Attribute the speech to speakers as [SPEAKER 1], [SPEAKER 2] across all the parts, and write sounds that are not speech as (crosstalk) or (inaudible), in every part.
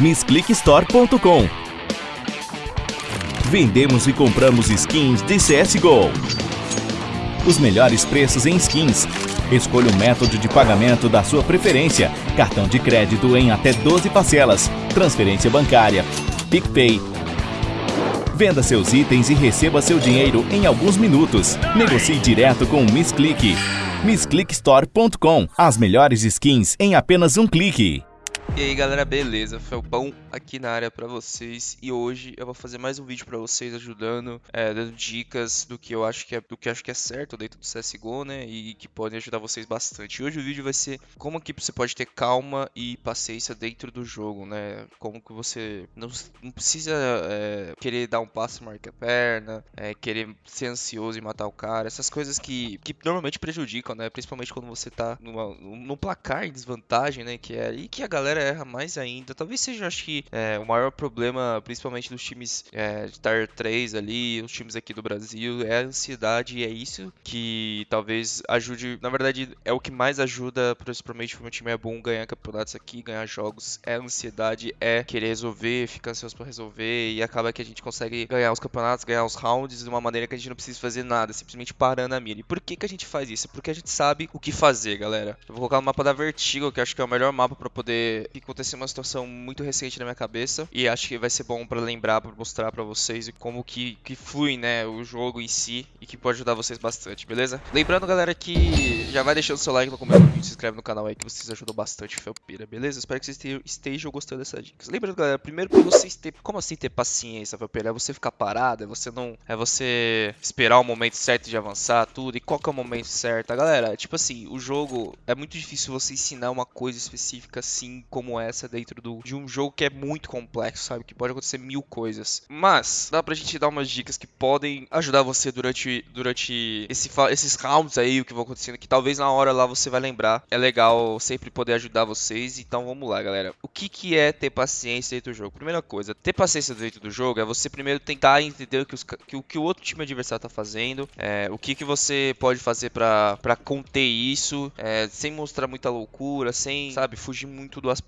[SPEAKER 1] MissClickStore.com Vendemos e compramos skins de CSGO. Os melhores preços em skins. Escolha o método de pagamento da sua preferência. Cartão de crédito em até 12 parcelas. Transferência bancária. PicPay. Venda seus itens e receba seu dinheiro em alguns minutos. Negocie direto com o MissClick. MissClickStore.com As melhores skins em apenas um clique.
[SPEAKER 2] E aí galera, beleza? Felpão aqui na área pra vocês e hoje eu vou fazer mais um vídeo pra vocês ajudando, é, dando dicas do que eu acho que é do que acho que é certo dentro do CSGO, né? E que podem ajudar vocês bastante. E hoje o vídeo vai ser como que você pode ter calma e paciência dentro do jogo, né? Como que você não, não precisa é, querer dar um passo e marcar a perna, é, querer ser ansioso e matar o cara, essas coisas que, que normalmente prejudicam, né? Principalmente quando você tá numa, num placar em desvantagem, né? Que é aí que a galera erra mais ainda. Talvez seja, acho que, é, o maior problema, principalmente dos times é, de Tier 3 ali, os times aqui do Brasil, é a ansiedade. E é isso que talvez ajude. Na verdade, é o que mais ajuda, principalmente quando o time é bom, ganhar campeonatos aqui, ganhar jogos. É a ansiedade, é querer resolver, ficar ansioso pra resolver. E acaba que a gente consegue ganhar os campeonatos, ganhar os rounds de uma maneira que a gente não precisa fazer nada, simplesmente parando a mira. E por que, que a gente faz isso? Porque a gente sabe o que fazer, galera. Eu vou colocar no mapa da Vertigo, que acho que é o melhor mapa para poder que aconteceu uma situação muito recente na minha cabeça e acho que vai ser bom para lembrar, para mostrar para vocês como que, que flui, né, o jogo em si e que pode ajudar vocês bastante, beleza? Lembrando, galera, que já vai deixando seu like no comentário, se inscreve no canal aí que vocês ajudam bastante, Felpira, beleza? Espero que vocês estejam gostando dessas dicas. Lembrando, galera, primeiro para vocês ter, como assim ter paciência, Felpira? É você ficar parado, é você não, é você esperar o momento certo de avançar tudo e qual que é o momento certo, galera? Tipo assim, o jogo é muito difícil você ensinar uma coisa específica assim como essa dentro do, de um jogo que é muito complexo, sabe? Que pode acontecer mil coisas. Mas dá pra gente dar umas dicas que podem ajudar você durante, durante esse, esses rounds aí, o que vão acontecendo, que talvez na hora lá você vai lembrar. É legal sempre poder ajudar vocês. Então vamos lá, galera. O que, que é ter paciência dentro do jogo? Primeira coisa, ter paciência dentro do jogo é você primeiro tentar entender o que, os, que, que o outro time adversário tá fazendo, é, o que, que você pode fazer para conter isso, é, sem mostrar muita loucura, sem, sabe, fugir muito do aspecto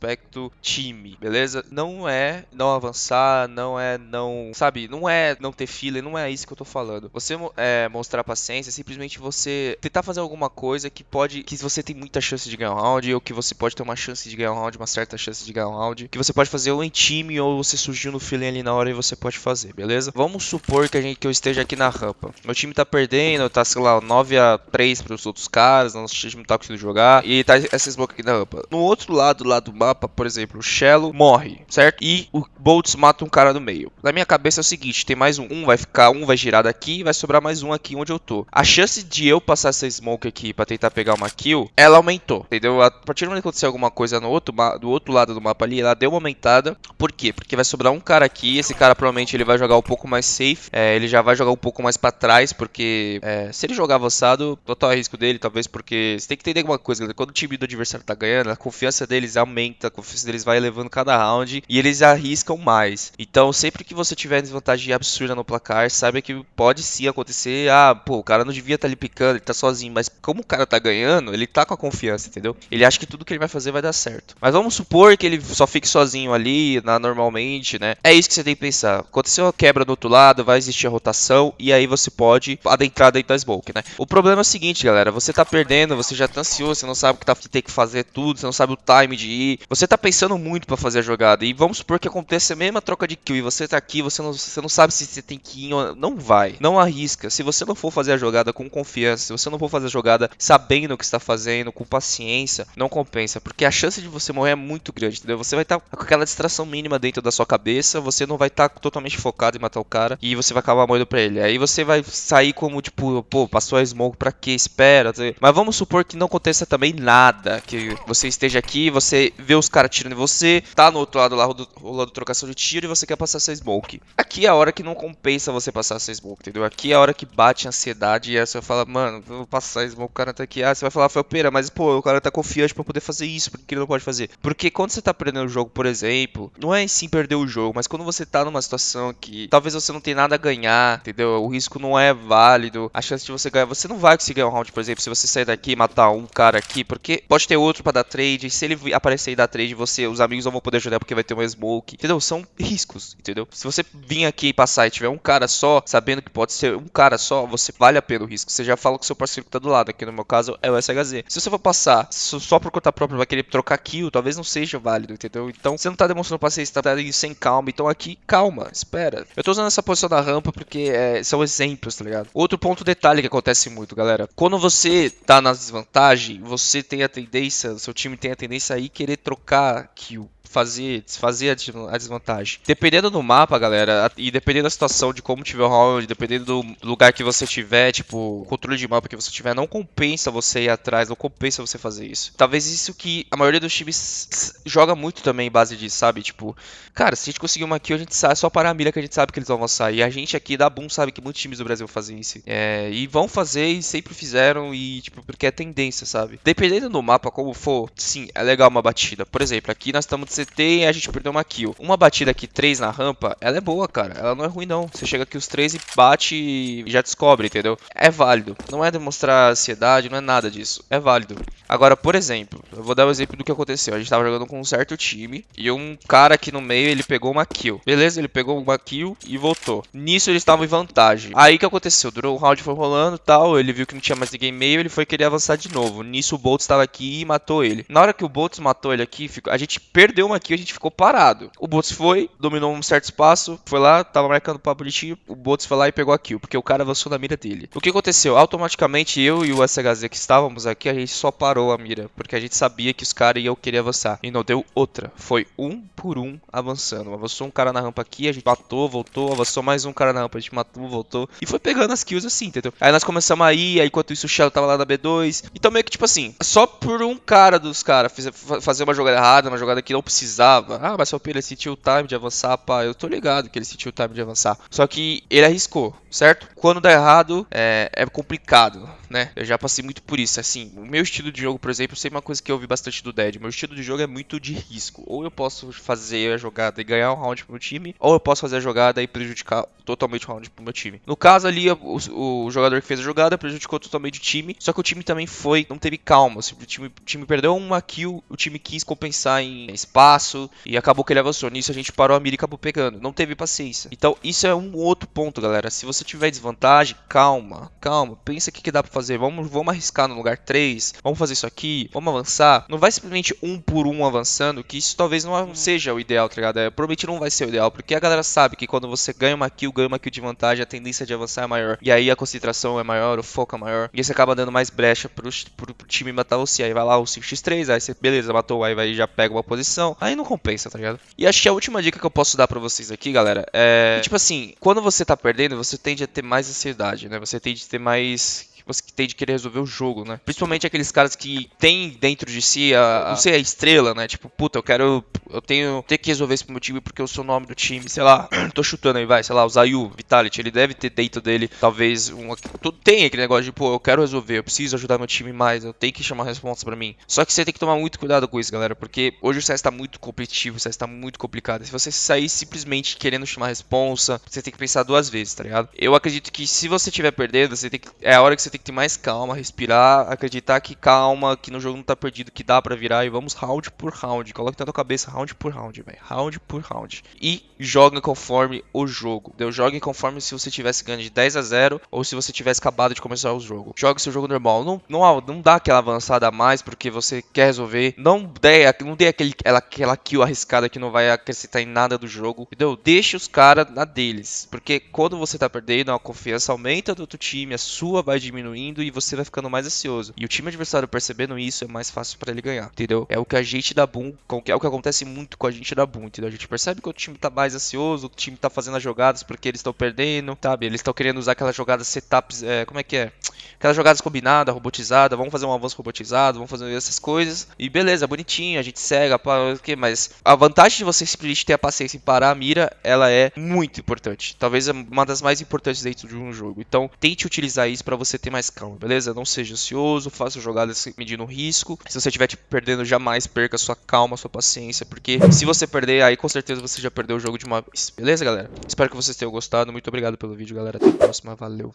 [SPEAKER 2] time, beleza? Não é não avançar, não é não, sabe, não é não ter fila, não é isso que eu tô falando. Você é, mostrar paciência, é simplesmente você tentar fazer alguma coisa que pode, que você tem muita chance de ganhar um round, ou que você pode ter uma chance de ganhar um round, uma certa chance de ganhar um round, que você pode fazer ou em time, ou você surgiu no feeling ali na hora e você pode fazer, beleza? Vamos supor que a gente que eu esteja aqui na rampa. Meu time tá perdendo, tá, sei lá, 9 a 3 para os outros caras, nosso time não tá conseguindo jogar, e tá essa smoke aqui na rampa. No outro lado lá do mapa, por exemplo, o Shello morre, certo? E o Boltz mata um cara no meio. Na minha cabeça é o seguinte, tem mais um, um vai ficar, um vai girar daqui vai sobrar mais um aqui onde eu tô. A chance de eu passar essa smoke aqui pra tentar pegar uma kill, ela aumentou, entendeu? A partir do momento que acontecer alguma coisa no outro, do outro lado do mapa ali, ela deu uma aumentada. Por quê? Porque vai sobrar um cara aqui, esse cara provavelmente ele vai jogar um pouco mais safe, é, ele já vai jogar um pouco mais pra trás, porque é, se ele jogar avançado, total é risco dele, talvez porque você tem que entender alguma coisa, galera. quando o time do adversário tá ganhando, a confiança deles aumenta, a confiança deles vai elevando cada round e eles arriscam mais. Então, sempre que você tiver desvantagem absurda no placar, saiba que pode sim acontecer. Ah, pô, o cara não devia estar tá ali picando, ele tá sozinho. Mas como o cara tá ganhando, ele tá com a confiança, entendeu? Ele acha que tudo que ele vai fazer vai dar certo. Mas vamos supor que ele só fique sozinho ali, na, normalmente, né? É isso que você tem que pensar. Aconteceu a quebra do outro lado, vai existir a rotação e aí você pode adentrar dentro da smoke, né? O problema é o seguinte, galera. Você tá perdendo, você já tá ansioso, você não sabe o que, tá, que tem que fazer tudo, você não sabe o time de ir. Você tá pensando muito para fazer a jogada. E vamos supor que aconteça a mesma troca de kill e você tá aqui, você não, você não sabe se você tem que ir ou não vai. Não arrisca. Se você não for fazer a jogada com confiança, se você não for fazer a jogada sabendo o que está fazendo, com paciência, não compensa, porque a chance de você morrer é muito grande, entendeu? Você vai estar tá com aquela distração mínima dentro da sua cabeça, você não vai estar tá totalmente focado em matar o cara e você vai acabar morrendo pra ele. Aí você vai sair como tipo, pô, passou a smoke pra quê? Espera. Mas vamos supor que não aconteça também nada, que você esteja aqui, você vê os caras tirando em você, tá no outro lado lá rolando trocação de tiro e você quer passar seu smoke. Aqui é a hora que não compensa você passar seu smoke, entendeu? Aqui é a hora que bate a ansiedade e aí você vai falar, mano, vou passar smoke, o cara tá aqui. Ah, você vai falar, foi pera, mas pô, o cara tá confiante pra poder fazer isso, porque ele não pode fazer? Porque quando você tá perdendo o jogo, por exemplo, não é em sim perder o jogo, mas quando você tá numa situação que talvez você não tenha nada a ganhar, entendeu? O risco não é válido, a chance de você ganhar, você não vai conseguir ganhar um round, por exemplo, se você sair daqui e matar um cara aqui, porque pode ter outro para dar trade, se ele aparecer e dar trade, você, os amigos não vão poder ajudar porque vai ter uma smoke, entendeu? São riscos, entendeu? Se você vir aqui e passar e tiver um cara só, sabendo que pode ser um cara só, você vale a pena o risco. Você já fala com seu parceiro que tá do lado, aqui no meu caso é o SHZ. Se você for passar só por conta própria, vai querer trocar kill, talvez não seja válido, entendeu? Então você não tá demonstrando paciência, tá sem calma, então aqui, calma, espera. Eu tô usando essa posição da rampa porque é, são exemplos, tá ligado? Outro ponto detalhe que acontece muito, galera. Quando você tá na desvantagem, você tem a tendência, seu time tem a tendência a ir querer trocar kill fazer, desfazer a desvantagem. Dependendo do mapa, galera, e dependendo da situação, de como tiver o round, dependendo do lugar que você tiver, tipo, controle de mapa que você tiver, não compensa você ir atrás, não compensa você fazer isso. Talvez isso que a maioria dos times joga muito também em base disso, sabe? Tipo, cara, se a gente conseguir uma kill, a gente é só parar a mira que a gente sabe que eles vão avançar. E a gente aqui da Boom sabe que muitos times do Brasil fazem isso. É, e vão fazer e sempre fizeram, e tipo, porque é tendência, sabe? Dependendo do mapa, como for, sim, é legal uma batida. Por exemplo, aqui nós estamos CT e a gente perdeu uma kill. Uma batida aqui, 3 na rampa, ela é boa, cara. Ela não é ruim, não. Você chega aqui os 3 e bate e já descobre, entendeu? É válido. Não é demonstrar ansiedade, não é nada disso. É válido. Agora, por exemplo, eu vou dar o um exemplo do que aconteceu. A gente tava jogando com um certo time e um cara aqui no meio, ele pegou uma kill. Beleza? Ele pegou uma kill e voltou. Nisso eles estavam em vantagem. Aí o que aconteceu? Durou o um round, foi rolando tal. Ele viu que não tinha mais ninguém meio, ele foi querer avançar de novo. Nisso o Boltz estava aqui e matou ele. Na hora que o Boltz matou ele aqui, a gente perdeu kill, a gente ficou parado. O Bots foi, dominou um certo espaço, foi lá, tava marcando papo bonitinho, o Bots foi lá e pegou a kill, porque o cara avançou na mira dele. O que aconteceu? Automaticamente eu e o SHZ que estávamos aqui, a gente só parou a mira, porque a gente sabia que os caras iam querer avançar. E não deu outra. Foi um por um avançando. Avançou um cara na rampa aqui, a gente matou, voltou, avançou mais um cara na rampa, a gente matou, voltou. E foi pegando as kills assim, entendeu? Aí nós começamos a ir, aí enquanto isso o Shell tava lá na B2. Então meio que tipo assim, só por um cara dos caras fazer uma jogada errada, uma jogada que não precisava ah, mas seu ele sentiu o time de avançar, pá. Eu tô ligado que ele sentiu o time de avançar. Só que ele arriscou, certo? Quando dá errado, é, é complicado, né? Eu já passei muito por isso. Assim, o meu estilo de jogo, por exemplo, sei uma coisa que eu ouvi bastante do Dead. Meu estilo de jogo é muito de risco. Ou eu posso fazer a jogada e ganhar um round pro meu time, ou eu posso fazer a jogada e prejudicar totalmente o round pro meu time. No caso ali, o, o jogador que fez a jogada prejudicou totalmente o time. Só que o time também foi, não teve calma. O time, o time perdeu uma kill, o time quis compensar em espaço e acabou que ele avançou. Nisso a gente parou a mira e acabou pegando. Não teve paciência. Então, isso é um outro ponto, galera. Se você tiver desvantagem, calma, calma. Pensa o que, que dá pra fazer. Vamos, vamos arriscar no lugar 3. Vamos fazer isso aqui. Vamos avançar. Não vai simplesmente um por um avançando, que isso talvez não seja o ideal, tá ligado? É, provavelmente não vai ser o ideal, porque a galera sabe que quando você ganha uma kill, ganha uma kill de vantagem, a tendência de avançar é maior. E aí a concentração é maior, o foco é maior. E aí você acaba dando mais brecha pro, pro, pro time matar você. Aí vai lá o 5x3, aí você, beleza, matou, aí vai já pega uma posição. Aí não compensa, tá ligado? E acho que a última dica que eu posso dar para vocês aqui, galera, é. Tipo assim, quando você tá perdendo, você tende a ter mais ansiedade, né? Você tende a ter mais você tem de querer resolver o jogo, né? Principalmente aqueles caras que têm dentro de si a, não sei, a estrela, né? Tipo, puta, eu quero, eu tenho, que resolver isso pro meu time porque eu sou o nome do time, sei lá, (clears throat) tô chutando aí, vai, sei lá, o Zayu, Vitality, ele deve ter dentro dele, talvez, um, tem aquele negócio de, pô, eu quero resolver, eu preciso ajudar meu time mais, eu tenho que chamar a resposta pra mim. Só que você tem que tomar muito cuidado com isso, galera, porque hoje o CS tá muito competitivo, o CS tá muito complicado. Se você sair simplesmente querendo chamar a responsa, você tem que pensar duas vezes, tá ligado? Eu acredito que se você estiver perdendo, você tem que, é a hora que você tem que ter mais calma, respirar, acreditar que calma, que no jogo não tá perdido, que dá para virar e vamos round por round. Coloque na tua cabeça round por round, velho. Round por round. E joga conforme o jogo. Deu jogue conforme se você tivesse ganho de 10 a 0 ou se você tivesse acabado de começar o jogo. Jogue seu jogo normal. Não, não, não dá aquela avançada a mais porque você quer resolver. Não dê, não dê aquele, aquela, kill arriscada que não vai acrescentar em nada do jogo. Entendeu? Deixa os caras na deles. Porque quando você tá perdendo, a confiança aumenta do outro time, a sua vai diminuindo e você vai ficando mais ansioso. E o time adversário percebendo isso é mais fácil para ele ganhar, entendeu? É o que a gente da Boom, é o que acontece muito com a gente da Boom, entendeu? A gente percebe que o time tá mais ansioso, o time tá fazendo as jogadas porque eles estão perdendo, sabe? Eles estão querendo usar aquelas jogadas setups, é, como é que é? Aquelas jogadas combinadas, robotizadas, vamos fazer um avanço robotizado, vamos fazer essas coisas. E beleza, bonitinho, a gente cega, o que mas a vantagem de você simplesmente ter a paciência em parar a mira, ela é muito importante. Talvez é uma das mais importantes dentro de um jogo. Então, tente utilizar isso para você ter mais calma, beleza? Não seja ansioso, faça jogadas medindo risco. Se você estiver perdendo, jamais perca sua calma, sua paciência, porque se você perder, aí com certeza você já perdeu o jogo de uma vez. Beleza, galera? Espero que vocês tenham gostado. Muito obrigado pelo vídeo, galera. Até a próxima. Valeu.